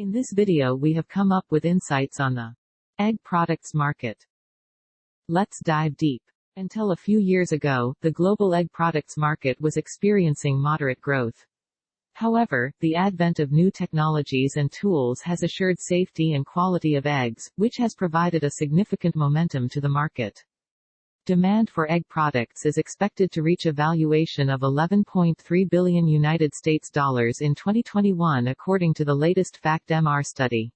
In this video we have come up with insights on the egg products market. Let's dive deep. Until a few years ago, the global egg products market was experiencing moderate growth. However, the advent of new technologies and tools has assured safety and quality of eggs, which has provided a significant momentum to the market. Demand for egg products is expected to reach a valuation of 11.3 billion United States dollars in 2021 according to the latest FactMR study.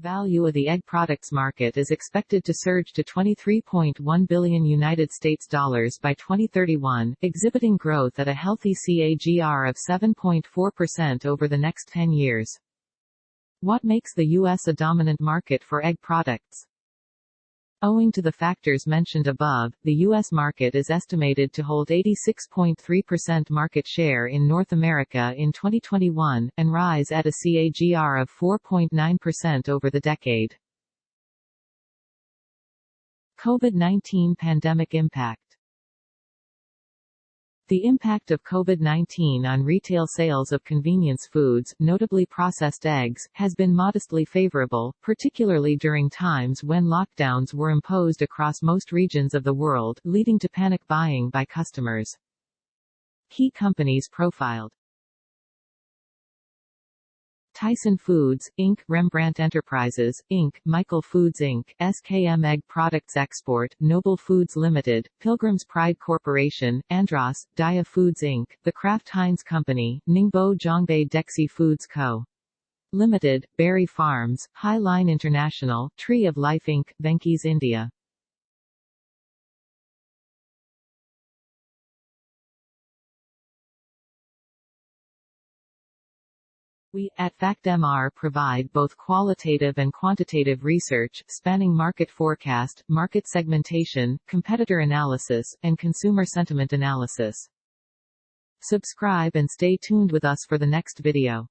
Value of the egg products market is expected to surge to 23.1 billion United States dollars by 2031, exhibiting growth at a healthy CAGR of 7.4% over the next 10 years. What makes the U.S. a dominant market for egg products? Owing to the factors mentioned above, the U.S. market is estimated to hold 86.3% market share in North America in 2021, and rise at a CAGR of 4.9% over the decade. COVID-19 pandemic impact the impact of COVID-19 on retail sales of convenience foods, notably processed eggs, has been modestly favorable, particularly during times when lockdowns were imposed across most regions of the world, leading to panic buying by customers. Key companies profiled Tyson Foods, Inc., Rembrandt Enterprises, Inc., Michael Foods Inc., SKM Egg Products Export, Noble Foods Limited, Pilgrim's Pride Corporation, Andros, Dia Foods Inc., The Kraft Heinz Company, Ningbo Zhongbei Dexi Foods Co. Limited, Berry Farms, Highline International, Tree of Life Inc., Venky's India. We, at FactMR provide both qualitative and quantitative research, spanning market forecast, market segmentation, competitor analysis, and consumer sentiment analysis. Subscribe and stay tuned with us for the next video.